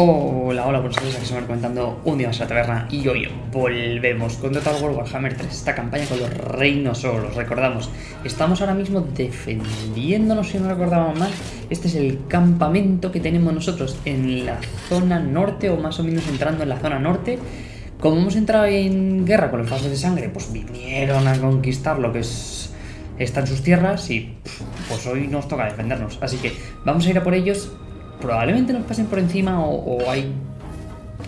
Hola, hola, buenos días, aquí me comentando un día más a la taberna y hoy volvemos con Total War Warhammer 3, esta campaña con los reinos solos, recordamos, estamos ahora mismo defendiéndonos, si no recordamos mal, este es el campamento que tenemos nosotros en la zona norte o más o menos entrando en la zona norte, como hemos entrado en guerra con los pasos de sangre, pues vinieron a conquistar lo que es, está en sus tierras y pues hoy nos toca defendernos, así que vamos a ir a por ellos probablemente nos pasen por encima o, hay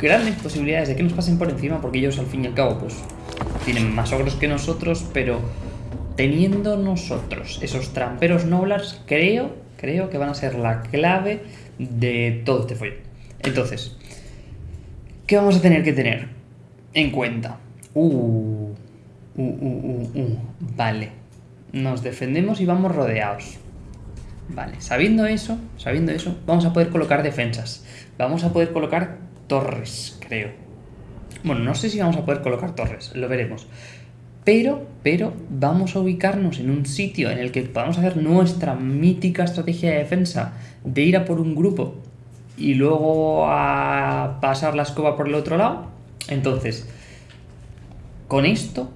grandes posibilidades de que nos pasen por encima porque ellos al fin y al cabo pues tienen más ogros que nosotros, pero teniendo nosotros esos tramperos noblars, creo, creo que van a ser la clave de todo este follón. Entonces, ¿qué vamos a tener que tener en cuenta? Uh, uh, uh, uh, uh. vale. Nos defendemos y vamos rodeados. Vale, sabiendo eso, sabiendo eso, vamos a poder colocar defensas. Vamos a poder colocar torres, creo. Bueno, no sé si vamos a poder colocar torres, lo veremos. Pero, pero, vamos a ubicarnos en un sitio en el que podamos hacer nuestra mítica estrategia de defensa de ir a por un grupo y luego a pasar la escoba por el otro lado. Entonces, con esto,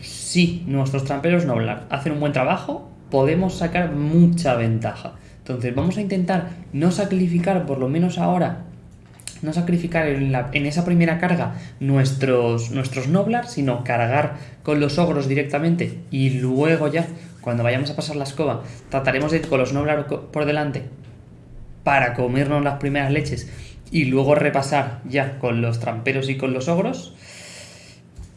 si nuestros tramperos no hacen un buen trabajo, podemos sacar mucha ventaja. Entonces vamos a intentar no sacrificar, por lo menos ahora, no sacrificar en, esa primera carga nuestros, nuestros Noblars, sino cargar con los ogros directamente y luego ya, cuando vayamos a pasar la escoba, trataremos de ir con los Noblars por delante para comernos las primeras leches y luego repasar ya con los tramperos y con los ogros.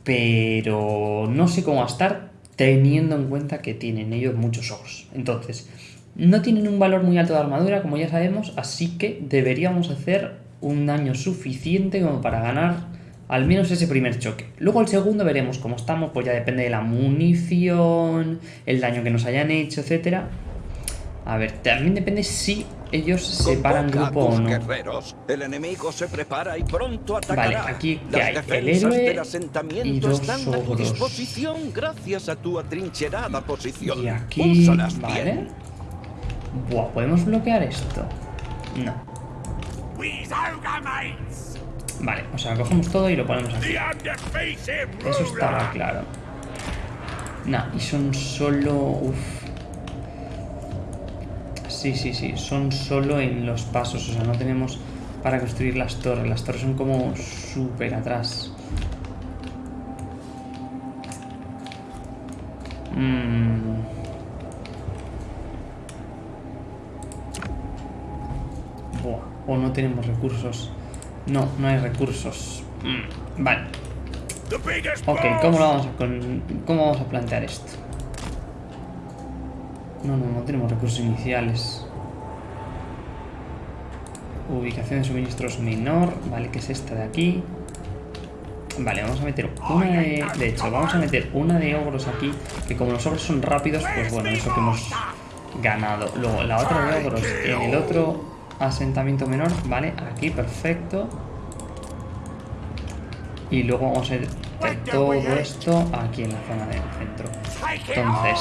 Pero no sé cómo va a estar, teniendo en cuenta que tienen ellos muchos ojos. Entonces, no tienen un valor muy alto de armadura, como ya sabemos, así que deberíamos hacer un daño suficiente como para ganar al menos ese primer choque. Luego el segundo veremos cómo estamos, pues ya depende de la munición, el daño que nos hayan hecho, etcétera. A ver, también depende si ellos se paran grupo o no. El enemigo se prepara y pronto atacará. Vale, aquí ¿qué hay? El héroe y dos disposición gracias a tu atrincherada posición. Y aquí, ¿vale? Bien. Buah, ¿podemos bloquear esto? No. Vale, o sea, cogemos todo y lo ponemos aquí. Eso estaba claro. Nah, y son solo... Uf. Sí, sí, sí, son solo en los pasos, o sea, no tenemos para construir las torres. Las torres son como súper atrás. Mm. Buah, o no tenemos recursos. No, no hay recursos. Mm, vale. Ok, ¿cómo, vamos ¿cómo vamos a plantear esto? No, no, no tenemos recursos iniciales. Ubicación de suministros menor. Vale, que es esta de aquí. Vale, vamos a meter una de... De hecho, vamos a meter una de ogros aquí. Que como los ogros son rápidos, pues bueno, eso que hemos ganado. Luego, la otra de ogros en el otro asentamiento menor. Vale, aquí, perfecto. Y luego vamos a hacer todo esto aquí en la zona del centro. Entonces...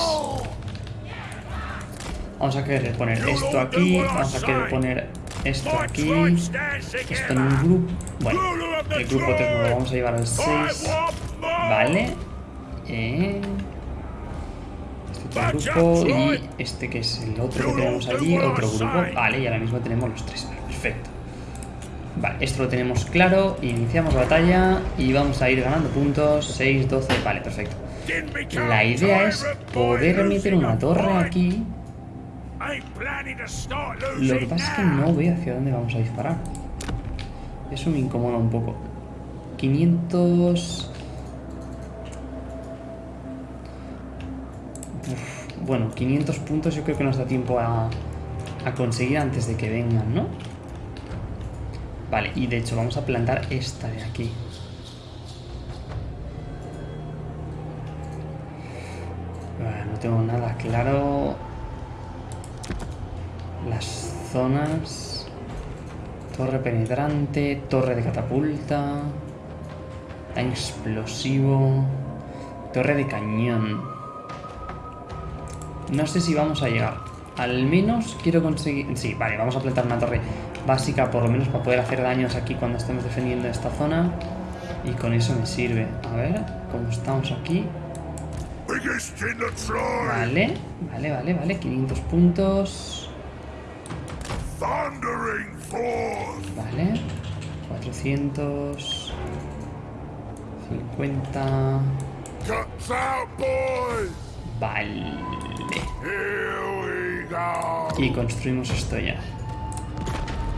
Vamos a querer poner esto aquí, vamos a querer poner esto aquí, esto en un grupo. Bueno, el grupo 3 lo vamos a llevar al 6. Vale. Eh, este grupo y este que es el otro que tenemos allí, otro grupo. Vale, y ahora mismo tenemos los tres. Perfecto. Vale, esto lo tenemos claro. Iniciamos batalla y vamos a ir ganando puntos. 6, 12. Vale, perfecto. La idea es poder meter una torre aquí lo que pasa es que no veo hacia dónde vamos a disparar. Eso me incomoda un poco. 500... bueno, 500 puntos yo creo que nos da tiempo a, a conseguir antes de que vengan, ¿no? Vale, y de hecho vamos a plantar esta de aquí. no tengo nada claro las zonas. Torre penetrante, torre de catapulta, explosivo, torre de cañón. No sé si vamos a llegar. Al menos quiero conseguir... Sí, vale, vamos a plantar una torre básica por lo menos para poder hacer daños aquí cuando estemos defendiendo esta zona. Y con eso me sirve. A ver, cómo estamos aquí. Vale, vale, vale, vale. 500 puntos. Vale. 450. Vale. Y construimos esto ya.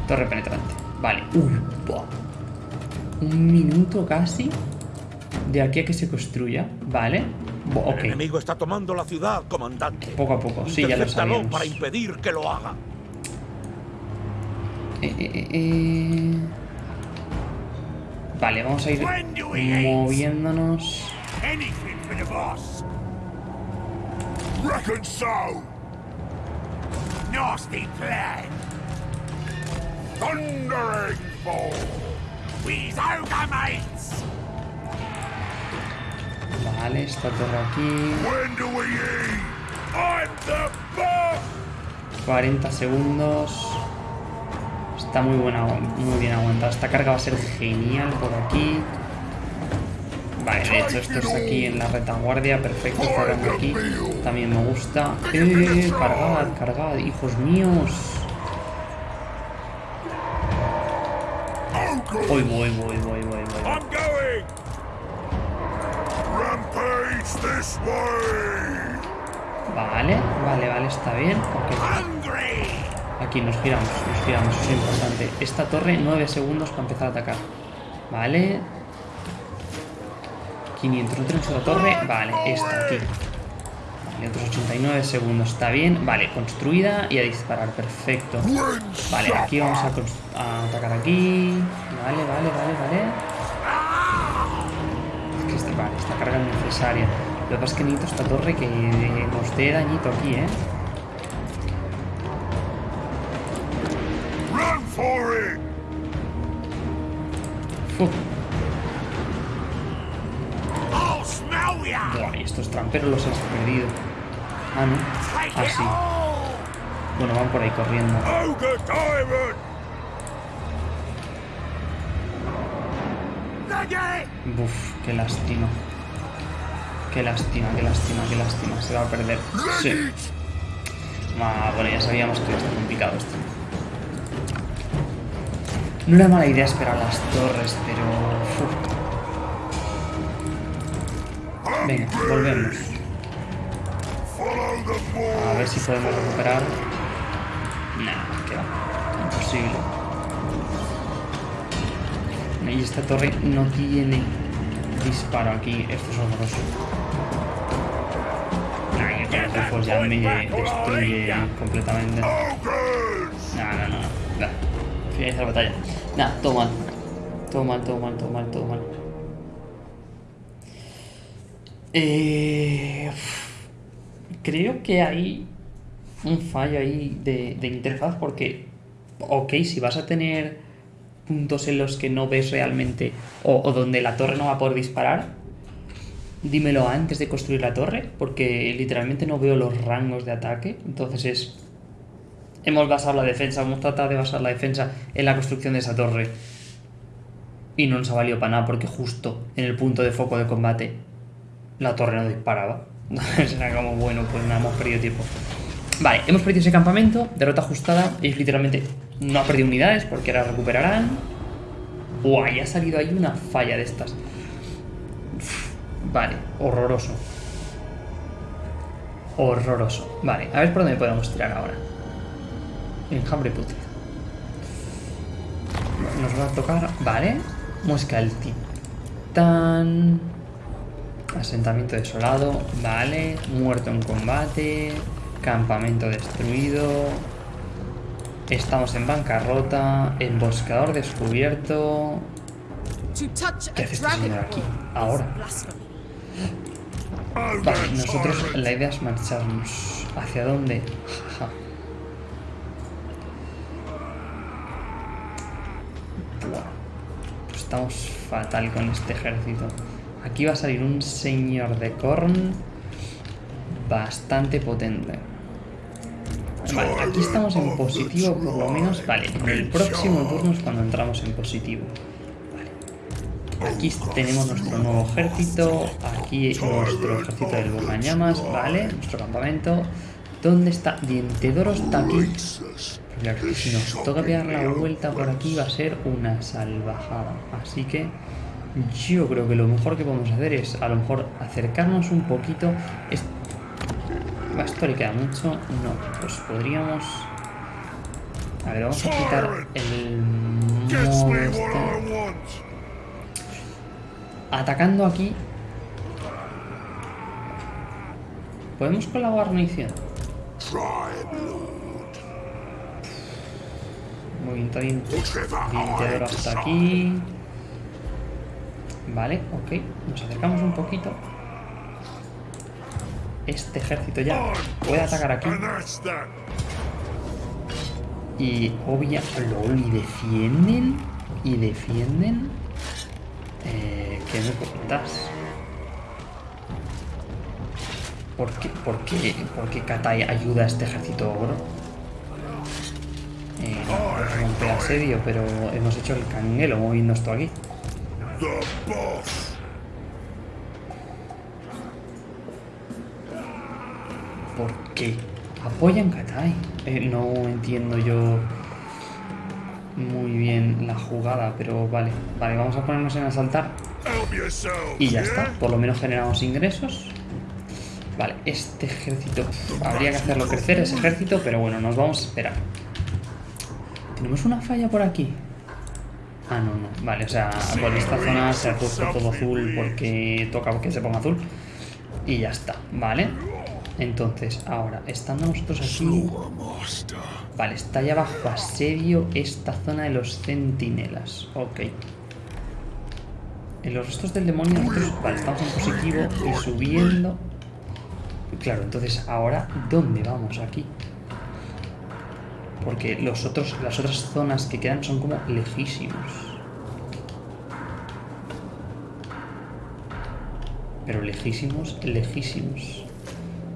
Torre penetrante. Vale. Uy, buah. Un minuto casi. De aquí a que se construya. Vale. Buah, ok. El enemigo está tomando la ciudad, comandante. Poco a poco. Sí, ya lo sabíamos. para impedir que lo haga. Eh, eh, eh, eh. Vale, vamos a ir moviéndonos. Nasty plan. Thundering. We's mates. Vale, esta torre aquí. When do we eat? I'm the boss. 40 segundos. Está muy buena, muy bien aguantada. Esta carga va a ser genial por aquí. Vale, de hecho esto es aquí en la retaguardia. Perfecto, cerrando aquí. También me gusta. ¡Eh! Cargad, cargad, hijos míos. Voy, voy, voy, voy, voy, voy. I'm going. Rampage this way. Vale, vale, vale, está bien. Ok. Aquí nos giramos, nos giramos, eso es importante. Esta torre, 9 segundos para empezar a atacar. Vale. 500, no tenemos otra torre. Vale, esta aquí. Vale, otros 89 segundos, está bien. Vale, construida y a disparar, perfecto. Vale, aquí vamos a, atacar aquí. Vale, vale, vale, vale. Es que esta, vale, esta carga es necesaria. Lo que pasa es que necesito esta torre que nos dé dañito aquí, ¿eh? Estos tramperos los has perdido. Ah, no. Take Ah. Bueno, van por ahí corriendo. Buf, qué lástima. Qué lástima, qué lástima, qué lástima. Se va a perder. Sí. Bueno, ya sabíamos que iba a estar complicado esto. No era mala idea esperar las torres, pero... uf. Venga, volvemos. A ver si podemos recuperar. Nah, que va. Imposible. Y esta torre no tiene disparo aquí. Esto es horroroso. Nah, y el Rufus ya me destruye completamente. Ogres. No, no, no. Nah. Finaliza la batalla. Nah, todo mal. Todo mal, todo mal, todo mal, todo mal. Eh, creo que hay un fallo ahí de, de interfaz porque, ok, si vas a tener puntos en los que no ves realmente o, donde la torre no va a poder disparar, dímelo antes de construir la torre porque literalmente no veo los rangos de ataque. Entonces es hemos basado la defensa, hemos tratado de basar la defensa en la construcción de esa torre. Y no nos ha valido para nada porque justo en el punto de foco de combate la torre no disparaba. Entonces era como, bueno, pues nada, hemos perdido tiempo. Vale, hemos perdido ese campamento, derrota ajustada. Ellos literalmente no ha perdido unidades porque ahora recuperarán. Ya ha salido ahí una falla de estas. Vale, horroroso. Horroroso. Vale, a ver por dónde podemos tirar ahora. Enjambre putrido. Nos va a tocar. Vale. Muesca del titán. Asentamiento desolado. Vale. Muerto en combate. Campamento destruido. Estamos en bancarrota. Emboscador descubierto. ¿Qué hace este señor aquí? Ahora. Vale, nosotros la idea es marcharnos. ¿Hacia dónde? Jaja. Buah. Pues estamos fatal con este ejército. Aquí va a salir un señor de Korn bastante potente. Vale, aquí estamos en positivo por lo menos. Vale, en el próximo turno es cuando entramos en positivo. Vale. Aquí tenemos nuestro nuevo ejército. Aquí nuestro ejército del Bocañamas. Vale, nuestro campamento. ¿Dónde está? Dientedoro está aquí. Pero si nos toca pegar la vuelta por aquí va a ser una salvajada. Así que yo creo que lo mejor que podemos hacer es a lo mejor acercarnos un poquito. Es- ¿Va esto le queda mucho? No, pues podríamos... A ver, vamos a quitar el modo este. Atacando aquí. ¿Podemos con la guarnición? Muy bien, está bien. Hasta aquí. Vale, ok. Nos acercamos un poquito. Este ejército ya puede atacar aquí. Y obvia... LOL, y defienden. Y defienden. Eh, ¿Qué me cuentas? ¿Por qué, por qué, por qué Katai ayuda a este ejército ogro? Eh, no, es romper asedio, pero hemos hecho el canguelo moviendo esto aquí. The boss. ¿Por qué? Apoyan Katai. Eh, no entiendo yo muy bien la jugada, pero vale. Vale, vamos a ponernos en asaltar. Y ya está, por lo menos generamos ingresos. Vale, este ejército... Habría que hacerlo crecer ese ejército, pero bueno, nos vamos a esperar. ¿Tenemos una falla por aquí? Ah, no, no. Vale, o sea, por esta zona se ha puesto todo azul porque toca que se ponga azul. Y ya está, ¿vale? Entonces, ahora, estando nosotros aquí... Vale, está ya bajo asedio esta zona de los centinelas. Ok. En los restos del demonio nosotros, vale, estamos en positivo y subiendo. Claro, entonces ahora, ¿dónde vamos aquí? Porque los otros, las otras zonas que quedan son como lejísimos. Pero lejísimos, lejísimos.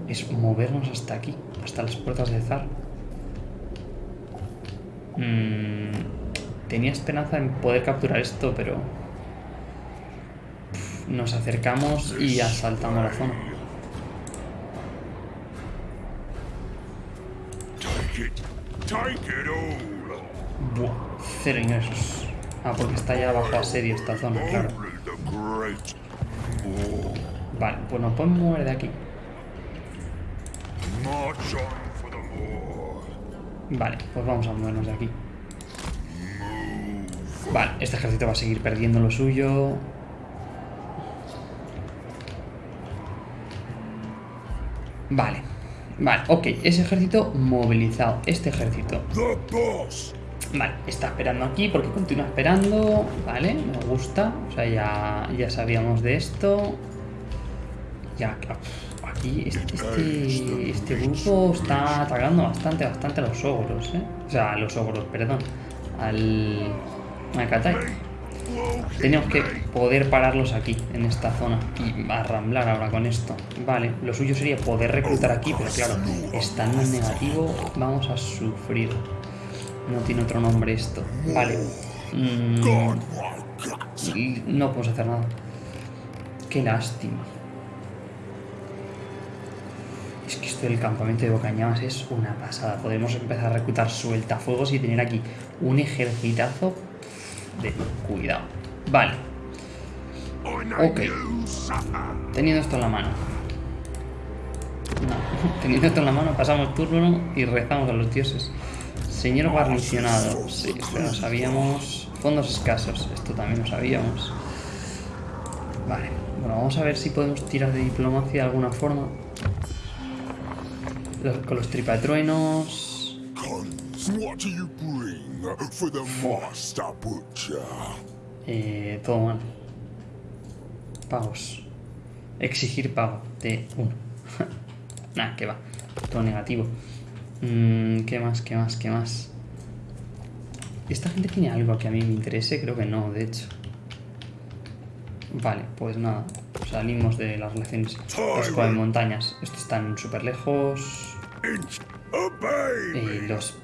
Es movernos hasta aquí, hasta las puertas de Zar. Mm, tenía esperanza en poder capturar esto, pero... Nos acercamos y asaltamos la zona. Take it. Take it all. Buah, cero ingresos. Ah, porque está ya bajo asedio esta zona, claro. Vale, pues nos podemos mover de aquí. Vale, pues vamos a movernos de aquí. Vale, este ejército va a seguir perdiendo lo suyo. Vale, vale, ok, ese ejército movilizado. Este ejército, vale, está esperando aquí porque continúa esperando. Vale, me gusta. O sea, ya, ya sabíamos de esto. Ya, aquí este, este, este grupo está atacando bastante, bastante a los ogros, ¿eh? O sea, a los ogros, perdón. Al... Al Katai. Tenemos que poder pararlos aquí, en esta zona, y arramblar ahora con esto. Vale, lo suyo sería poder reclutar aquí, pero claro, estando en negativo, vamos a sufrir. No tiene otro nombre esto. Vale. Mm, no podemos hacer nada. Qué lástima. Es que esto del campamento de Bocañamas es una pasada. Podemos empezar a reclutar sueltafuegos y tener aquí un ejercitazo de cuidado. Vale, Ok. teniendo esto en la mano. No, teniendo esto en la mano pasamos turno y rezamos a los dioses. Señor guarnicionado, sí, esto lo sabíamos. Fondos escasos, esto también lo sabíamos. Vale, bueno, vamos a ver si podemos tirar de diplomacia de alguna forma. Los- con los tripatruenos. What do you bring for the master butcher? Eh, todo mal. Pagos. Exigir pago de uno. nah, que va. Todo negativo. Mm, ¿Qué más? ¿Qué más? ¿Qué más? ¿Esta gente tiene algo que a mí me interese? Creo que no, de hecho. Vale, pues nada. Salimos de las relaciones. Los de montañas. Estos están súper lejos. Obey Eh, los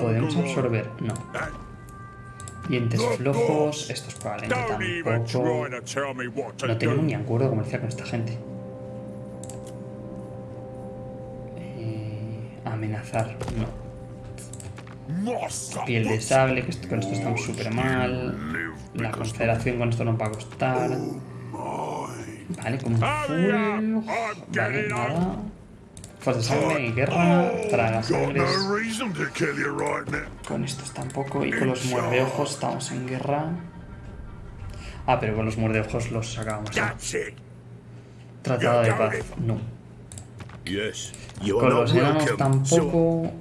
podemos absorber. No. Dientes flojos. Estos probablemente tampoco. No do. ni acuerdo comercial con esta gente. Eh, amenazar, no. Piel de sable, que esto- con esto estamos súper mal. La confederación con esto nos va a costar. Vale, como full. Vale, nada. De sangre, guerra, traga Got sangres. Con estos tampoco. Y con los muerdeojos estamos en guerra. Ah, pero con los muerdeojos los. That's it. Tratado de paz, no. Con los enanos tampoco.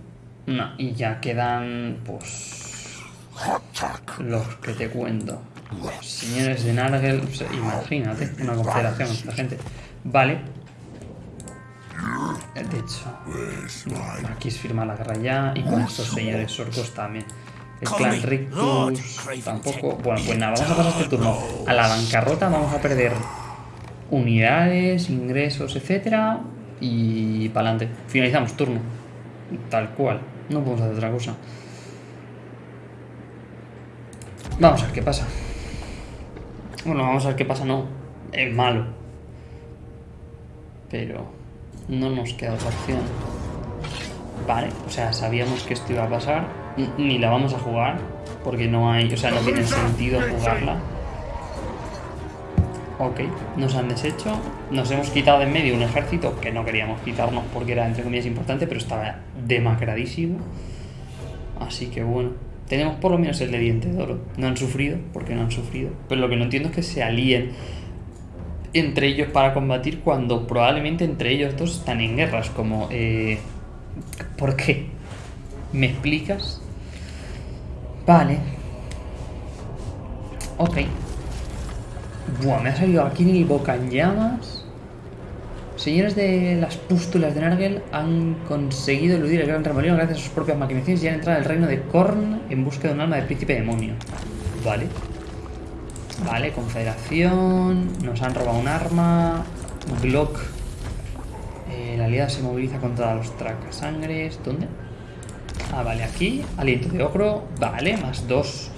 No, y ya quedan, pues. Los que te cuento. Señores de Nargel, sea, imagínate, una confederación con esta gente. Vale. De hecho, aquí es firma la guerra ya y con estos señores orcos también. El clan Rictus tampoco. Bueno, pues nada, vamos a pasar este turno a la bancarrota. Vamos a perder unidades, ingresos, etcétera. Y para adelante. Finalizamos turno. Tal cual. No podemos hacer otra cosa. Vamos a ver qué pasa. Bueno, vamos a ver qué pasa, no. Es malo. Pero no nos queda otra opción. Vale, o sea, sabíamos que esto iba a pasar. Ni la vamos a jugar. Porque no hay, o sea, no tiene sentido jugarla. Ok, nos han deshecho. Nos hemos quitado de en medio un ejército que no queríamos quitarnos porque era, entre comillas, importante, pero estaba demacradísimo. Así que bueno, tenemos por lo menos el de diente de oro. No han sufrido, porque no han sufrido. Pero lo que no entiendo es que se alíen entre ellos para combatir cuando probablemente entre ellos dos están en guerras. Como, eh, ¿por qué? ¿Me explicas? Vale. Ok. Buah, me ha salido aquí en el boca en llamas. Señores de las pústulas de Nargel han conseguido eludir el gran remolino gracias a sus propias maquinaciones y han entrado al reino de Korn en busca de un alma de príncipe demonio. Vale. Vale, confederación. Nos han robado un arma. Glock. Eh, la aliada se moviliza contra los tracasangres. ¿Dónde? Ah, vale, aquí. Aliento de ogro. Vale, más dos.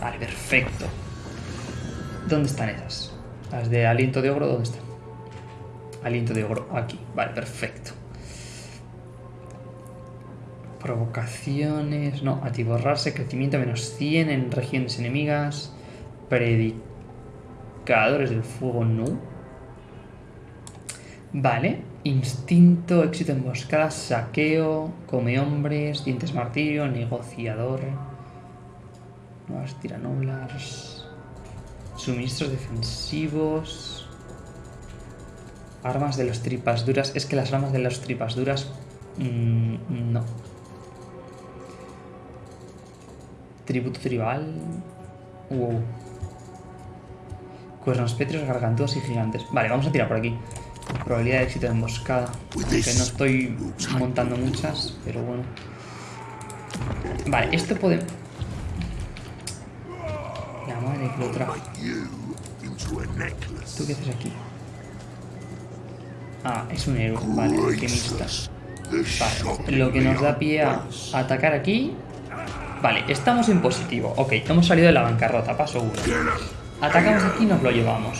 Vale, perfecto. ¿Dónde están esas? Las de aliento de ogro, ¿dónde están? Aliento de ogro, aquí. Vale, perfecto. Provocaciones. No, atiborrarse. Crecimiento menos 100 en regiones enemigas. Predicadores del fuego, no. Vale. Instinto, éxito emboscada, saqueo, come hombres, dientes martirio, negociador. Nuevas tiranoblars. Suministros defensivos. Armas de los tripas duras. Es que las armas de los tripas duras. mm, no. Tributo tribal. Wow. Cuernos pétreos, gargantuas y gigantes. Vale, vamos a tirar por aquí. Probabilidad de éxito de emboscada. Aunque no estoy montando muchas, pero bueno. Vale, esto puede. La madre que lo trajo. ¿Tú qué haces aquí? Ah, es un héroe. Vale, alquimista. Vale, lo que nos da pie a atacar aquí. Vale, estamos en positivo. Ok, hemos salido de la bancarrota, paso uno. Atacamos aquí y nos lo llevamos.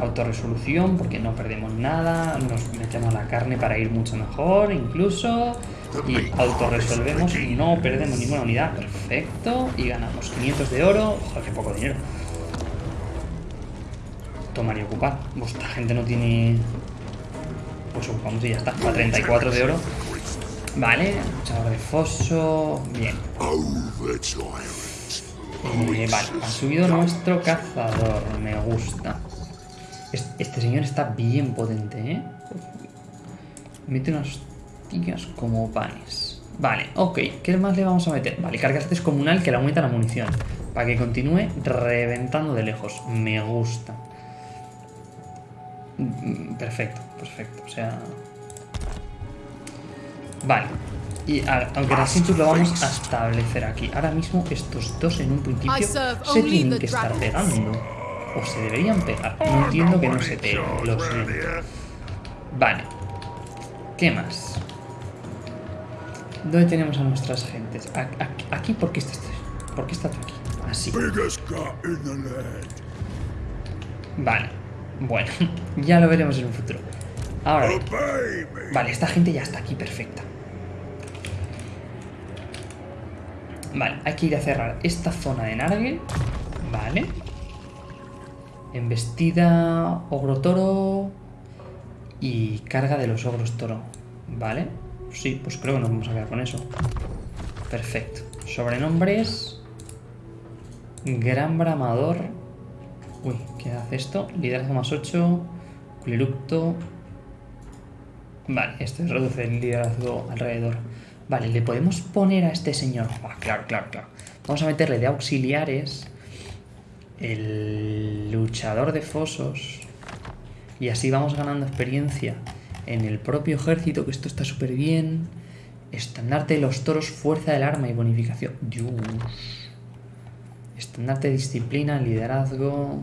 Autorresolución, porque no perdemos nada. Nos metemos la carne para ir mucho mejor, incluso. Y autorresolvemos y no perdemos ninguna unidad. Perfecto. Y ganamos 500 de oro. Joder, qué poco dinero. Tomar y ocupar. Vuestra gente no tiene. Pues ocupamos y ya está. A 34 de oro. Vale, luchador de foso. Bien. Eh, vale, ha subido nuestro cazador. Me gusta. Es- Este señor está bien potente, ¿eh? Mete unas tías como panes. Vale, ok. ¿Qué más le vamos a meter? Vale, carga descomunal que le aumenta la munición. Para que continúe reventando de lejos. Me gusta. Mm, Perfecto, perfecto. O sea... Vale. Y a- aunque Rasintus lo vamos a establecer aquí. Ahora mismo estos dos en un principio se tienen the que estar pegando. O se deberían pegar. No entiendo que no se peguen. Lo siento. Vale. ¿Qué ¿Qué más? ¿Dónde tenemos a nuestras gentes? A- a- Aquí, ¿por qué estás tú? ¿Por qué estás tú aquí? Así. Vale. Bueno, ya lo veremos en un futuro. Ahora. Vale, esta gente ya está aquí perfecta. Vale, hay que ir a cerrar esta zona de Nargel. Vale. Embestida, ogro toro y carga de los ogros toro. Vale. Sí, pues creo que nos vamos a quedar con eso. Perfecto. Sobrenombres. Gran bramador. Uy, ¿qué hace esto? Liderazgo más 8. Cleructo. Vale, esto reduce el liderazgo alrededor. Vale, le podemos poner a este señor. Ah, claro, claro, claro. Vamos a meterle de auxiliares el luchador de fosos. Y así vamos ganando experiencia en el propio ejército, que esto está súper bien. Estandarte de los toros, fuerza del arma y bonificación. Dios. Estandarte de disciplina, liderazgo.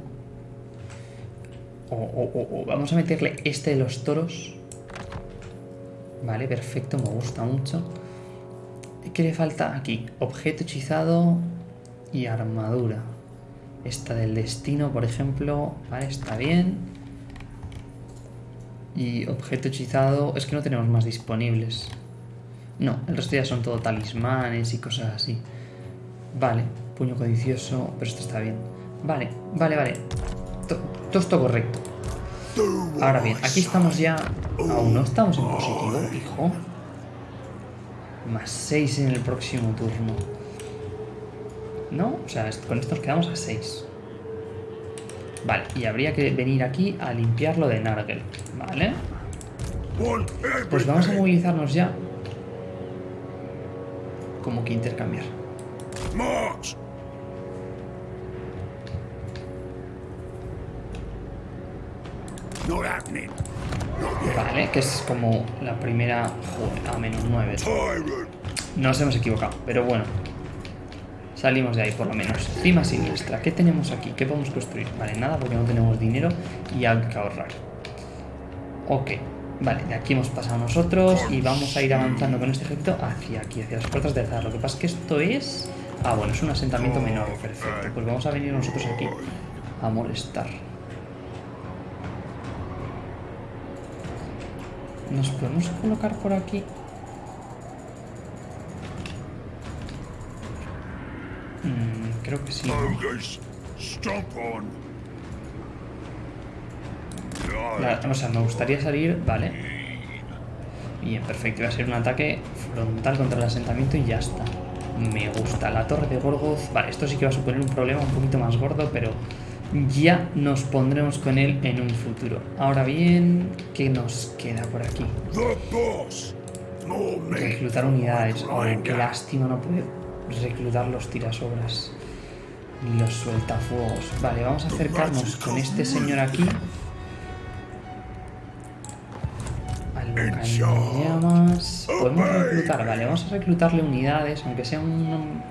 O, o- o- vamos a meterle este de los toros. Vale, perfecto, me gusta mucho. ¿Qué le falta aquí? Objeto hechizado y armadura. Esta del destino, por ejemplo. Vale, está bien. Y objeto hechizado. Es que no tenemos más disponibles. No, el resto ya son todo talismanes y cosas así. Vale, puño codicioso, pero esto está bien. Vale, vale, vale. To- Todo esto correcto. Ahora bien, aquí estamos ya. Aún no estamos en positivo, hijo. Más 6 en el próximo turno. ¿No? O sea, con esto nos quedamos a 6. Vale, y habría que venir aquí a limpiarlo de Nargel. Vale. Pues vamos a movilizarnos ya. Como que intercambiar. Happening. Vale, que es como la primera. Joder, a menos 9. Tyrant. Nos hemos equivocado, pero bueno. Salimos de ahí por lo menos. Cima siniestra. ¿Qué tenemos aquí? ¿Qué podemos construir? Vale, nada porque no tenemos dinero y hay que ahorrar. Ok. Vale, de aquí hemos pasado nosotros y vamos a ir avanzando con este ejército hacia aquí, hacia las puertas de Zar. Lo que pasa es que esto es... Ah, bueno, es un asentamiento menor. Perfecto. Pues vamos a venir nosotros aquí a molestar. ¿Nos podemos colocar por aquí? Mm, creo que sí. La- o sea, me gustaría salir, vale. Bien, perfecto. Va a ser un ataque frontal contra el asentamiento y ya está. Me gusta. La torre de Gorgoth. Vale, esto sí que va a suponer un problema un poquito más gordo, pero ya nos pondremos con él en un futuro. Ahora bien, ¿qué nos queda por aquí? Reclutar unidades. Oh, qué lástima no poder reclutar los tirasobras. Ni los sueltafuegos. Vale, vamos a acercarnos con este señor aquí. Llamas. Podemos reclutar, vale, vamos a reclutarle unidades, aunque sea un,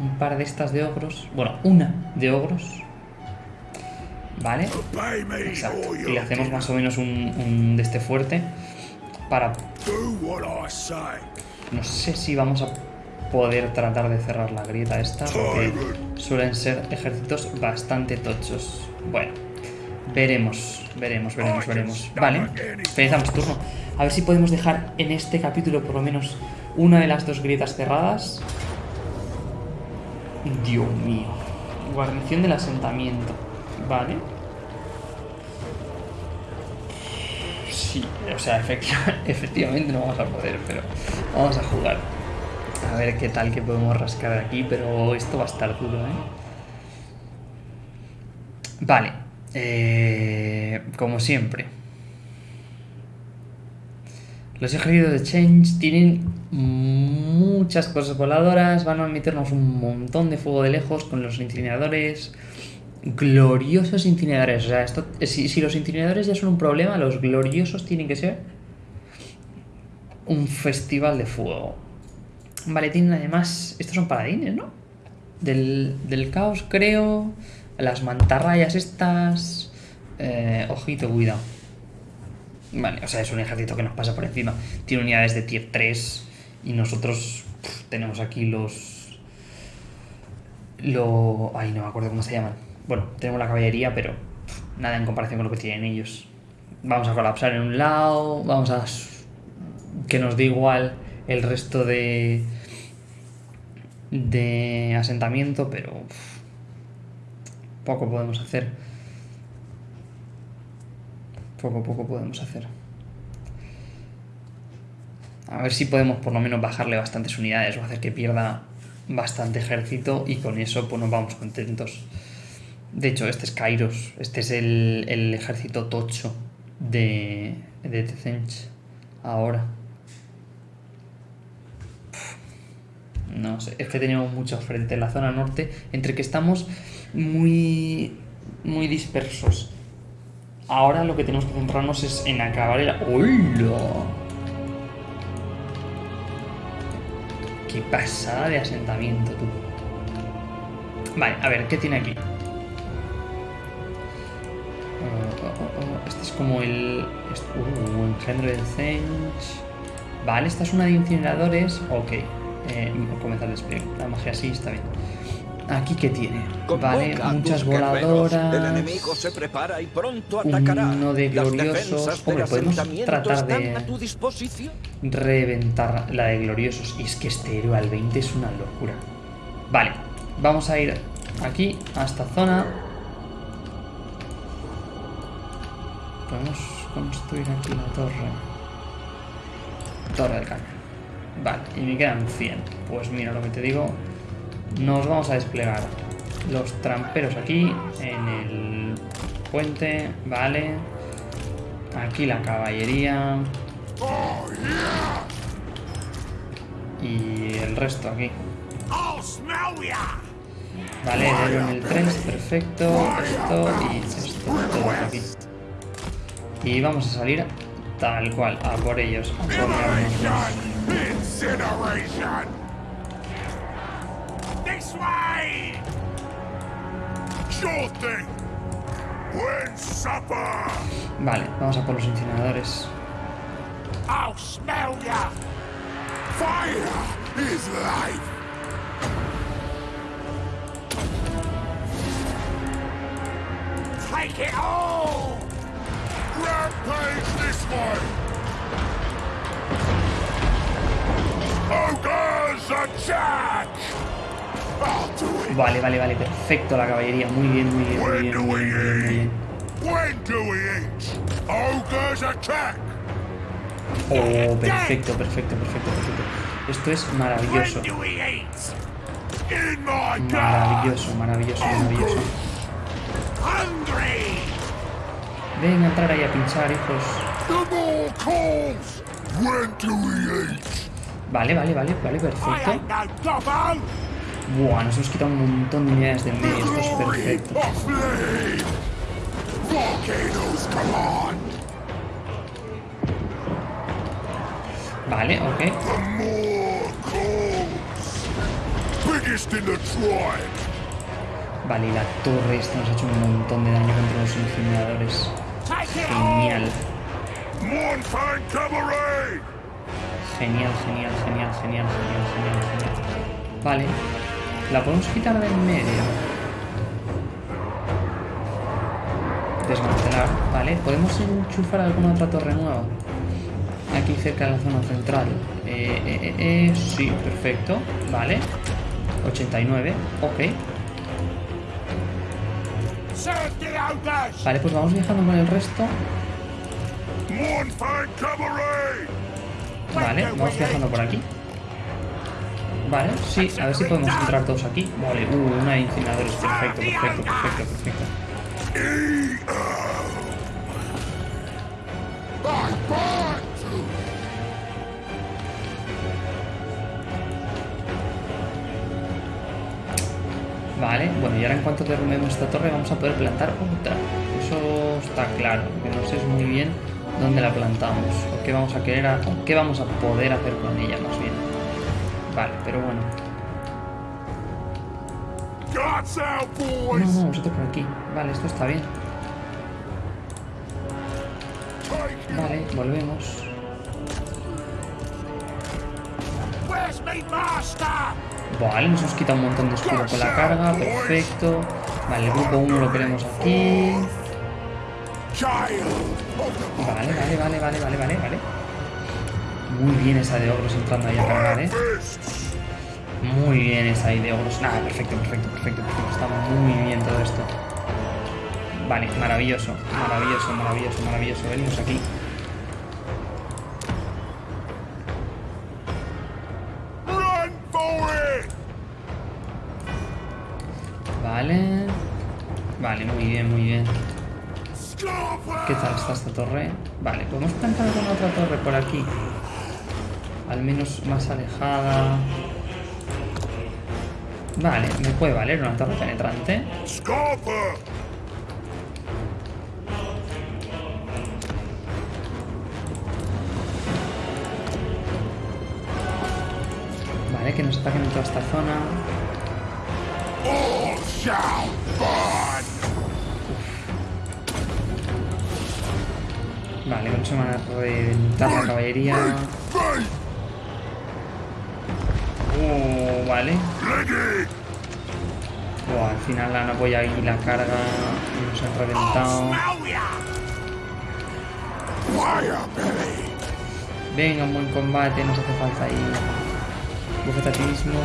un par de estas de ogros. Bueno, una de ogros. Vale. Exacto. Y le hacemos más o menos un, un de este fuerte. Para. No sé si vamos a poder tratar de cerrar la grieta esta, porque suelen ser ejércitos bastante tochos. Bueno, veremos, veremos, veremos, veremos. Vale, finalizamos turno. A ver si podemos dejar en este capítulo por lo menos una de las dos grietas cerradas. Dios mío. Guarnición del asentamiento. Vale. Sí, o sea, efectiva- efectivamente no vamos a poder, pero vamos a jugar. A ver qué tal que podemos rascar aquí, pero esto va a estar duro, ¿eh? Vale. eh, como siempre. Los ejércitos de Change tienen muchas cosas voladoras, van a meternos un montón de fuego de lejos con los incineradores. Gloriosos incineradores. O sea, esto, si, si los incineradores ya son un problema, los gloriosos tienen que ser un festival de fuego. Vale, tienen además. Estos son paladines, ¿no? Del, del caos, creo. Las mantarrayas estas. Eh, ojito, cuidado. Vale, o sea, es un ejército que nos pasa por encima. Tiene unidades de tier 3 y nosotros tenemos aquí los... Lo... Ay, no me acuerdo cómo se llaman. Bueno, tenemos la caballería, pero nada en comparación con lo que tienen ellos. Vamos a colapsar en un lado, vamos a... Que nos dé igual el resto de... De asentamiento, pero... poco podemos hacer. Poco, poco podemos hacer. A ver si podemos por lo menos bajarle bastantes unidades o hacer que pierda bastante ejército y con eso pues nos vamos contentos. De hecho, este es Kairos, este es el, el ejército tocho de, de Tezench ahora. No sé, es que tenemos muchos frentes en la zona norte, entre que estamos muy, muy dispersos. Ahora lo que tenemos que centrarnos es en acabar el... ¡Hola! ¡Qué pasada de asentamiento, tú! Vale, a ver, ¿qué tiene aquí? Oh, oh, Este es como el... est- Uh, engendro de Zench... Vale, esta es una de incineradores. Ok. Eh, comenzar el despliegue. La magia sí está bien. Aquí qué tiene. Vale, muchas voladoras. El enemigo se prepara y pronto atacará. Uno de gloriosos. del Hombre, podemos tratar de- reventar la de gloriosos. Y es que este héroe al 20 es una locura. Vale, vamos a ir aquí, a esta zona. Podemos construir aquí la torre. Torre del cañón. Vale, y me quedan 100. Pues mira lo que te digo. Nos vamos a desplegar los tramperos aquí, en el puente, vale. Aquí la caballería. Y el resto aquí. Vale, en el 3, perfecto. Esto y esto, todo aquí. Y vamos a salir tal cual, a por ellos. Vale, vamos a por los incineradores. Take it all! This way! It! Vale, vale, vale, perfecto la caballería. Muy bien, muy bien, muy bien, muy bien, muy bien, attack! Oh, perfecto, perfecto, perfecto, perfecto. Esto es maravilloso. Maravilloso, maravilloso, maravilloso. Ven a entrar ahí a pinchar, hijos. Vale, vale, vale, vale, perfecto. Buah, nos hemos quitado un montón de unidades del medio. Esto es perfecto. Vale, ok. Vale, y la torre esta nos ha hecho un montón de daño contra los incineradores. Genial, genial, genial, genial, genial, genial, genial, genial. Vale, la podemos quitar de en medio. Desmantelar, vale. ¿Podemos enchufar alguna otra torre nueva? Aquí cerca de la zona central. Eh, eh, eh, eh, sí, perfecto. Vale. 89, ok. Vale, pues vamos viajando con el resto. Vale, vamos viajando por aquí. Vale, sí, a ver si podemos entrar todos aquí. Vale, uh, una de. Perfecto, perfecto, perfecto, perfecto. I Vale, bueno, y ahora en cuanto derrumbemos esta torre vamos a poder plantar otra. Eso está claro, que no sé muy bien dónde la plantamos qué vamos a querer, a- qué vamos a poder hacer con ella más bien. Vale, pero bueno. No, no, vosotros por aquí. Vale, esto está bien. Vale, volvemos. Vale, nos hemos quitado un montón de escudo con la carga, perfecto. Vale, el grupo 1 lo queremos aquí. Vale, vale, vale, vale, vale, vale, vale. Muy bien esa de ogros entrando ahí a cargar, eh. Muy bien esa ahí de ogros. Nada, perfecto, perfecto, perfecto, perfecto. Está muy bien todo esto. Vale, maravilloso, maravilloso, maravilloso, maravilloso. Venimos aquí. Vale. Vale, muy bien, muy bien. ¿Qué tal está esta torre? Vale, podemos plantar con otra torre por aquí. Al menos más alejada. Vale, me puede valer una torre penetrante. Vale, que nos ataquen en toda esta zona. All shall burn! Vale, con eso van a reventar la caballería. Oh, vale. Oh, al final han apoyado ahí la carga y nos han reventado. Belly! Venga, un buen combate, nos hace falta ahí. Bufetatismo.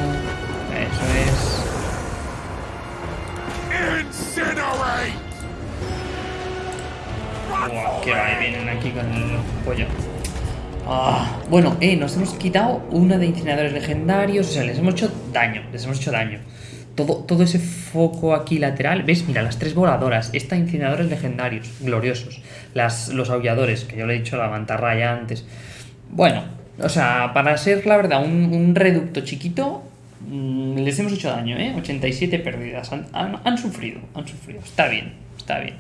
Eso es. Buah, que va, vienen aquí con el pollo. Ah, bueno, eh, nos hemos quitado una de incineradores legendarios. O sea, les hemos hecho daño. Les hemos hecho daño. Todo, todo ese foco aquí lateral. ¿Ves? Mira, las tres voladoras. Esta incineradores legendarios, gloriosos. Las, los aulladores, que yo le he dicho la mantarraya antes. Bueno, o sea, para ser la verdad un, un reducto chiquito, mm, les hemos hecho daño, ¿eh? 87 pérdidas. Han, han- han sufrido, han sufrido. Está bien, está bien.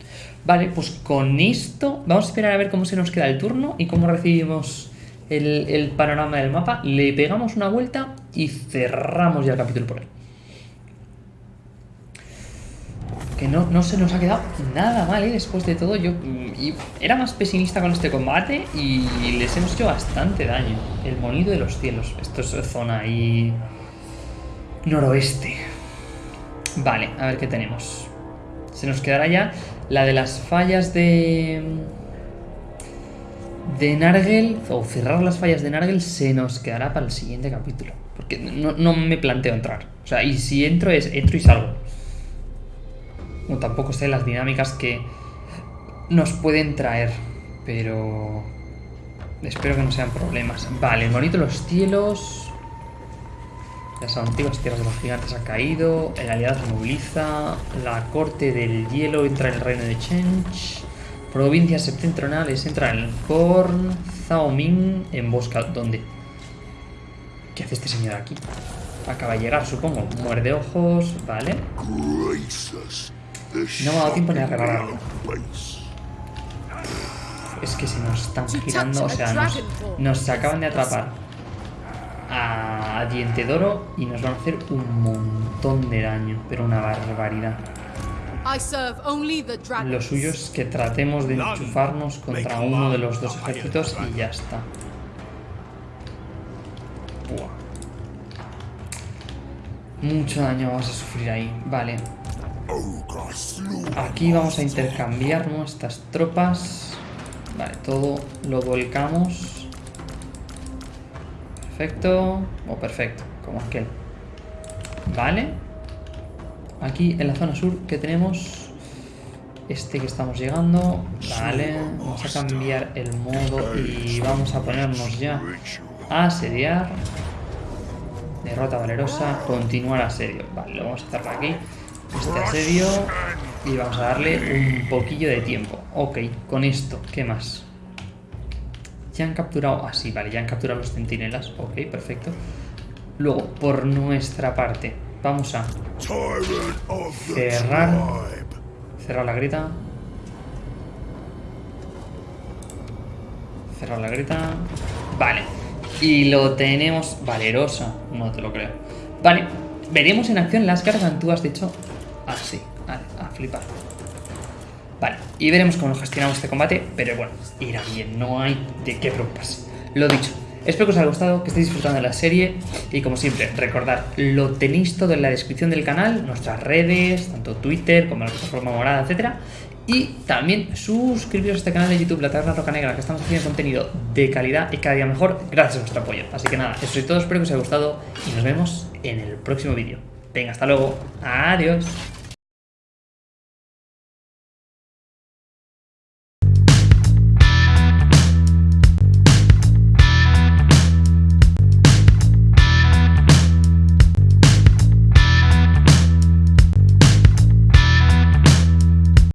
Vale, pues con esto vamos a esperar a ver cómo se nos queda el turno y cómo recibimos el, panorama del mapa. Le pegamos una vuelta y cerramos ya el capítulo por ahí. Que no, no se nos ha quedado nada mal, ¿eh? Después de todo, yo mm, y era más pesimista con este combate y les hemos hecho bastante daño. El monido de los cielos. Esto es zona ahí... Noroeste. Vale, a ver qué tenemos. Se nos quedará ya la de las fallas de... De Nargel, o cerrar las fallas de Nargel, se nos quedará para el siguiente capítulo. Porque no, no me planteo entrar. O sea, y si entro es entro y salgo. O tampoco sé las dinámicas que nos pueden traer. Pero... Espero que no sean problemas. Vale, el los cielos... Las antiguas tierras de los gigantes ha caído. El aliado se moviliza. La corte del hielo entra en el reino de Chench. Provincias septentrionales entra en el Korn. Zhao Ming embosca. ¿Dónde? ¿Qué hace este señor aquí? Acaba de llegar, supongo. Muerde ojos. Vale. No me ha dado tiempo ni a repararlo. Es que se nos están girando. O sea, nos, nos acaban de atrapar a Diente Doro y nos van a hacer un montón de daño. Pero una barbaridad. I serve only the dragon. Lo suyo es que tratemos de enchufarnos contra uno de los dos ejércitos y ya está. Buah. Mucho daño vamos a sufrir ahí. Vale. Aquí vamos a intercambiar nuestras tropas. Vale, todo lo volcamos. Perfecto. O perfecto, como aquel. Vale. Aquí en la zona sur que tenemos este que estamos llegando. Vale. Vamos a cambiar el modo y vamos a ponernos ya a asediar. Derrota valerosa. Continuar asedio. Vale, lo vamos a hacer aquí. Este asedio. Y vamos a darle un poquillo de tiempo. Ok, con esto, ¿qué más? Ya han capturado... Ah, sí, vale, ya han capturado los centinelas. Ok, perfecto. Luego, por nuestra parte, vamos a Cerrar. cerrar la grita. Cerrar la grita. Vale. Y lo tenemos valerosa. No te lo creo. Vale. Veremos en acción las gargantúas, de hecho. Así. Vale, a flipar. Vale, y veremos cómo gestionamos este combate, pero bueno, irá bien, no hay de qué preocuparse. Lo dicho, espero que os haya gustado, que estéis disfrutando de la serie y como siempre, recordad, lo tenéis todo en la descripción del canal, nuestras redes, tanto Twitter como la plataforma morada, etcétera. Y también suscribiros a este canal de YouTube, La Taberna Roca Negra, que estamos haciendo contenido de calidad y cada día mejor gracias a vuestro apoyo. Así que nada, eso es todo, espero que os haya gustado y nos vemos en el próximo vídeo. Venga, hasta luego. Adiós.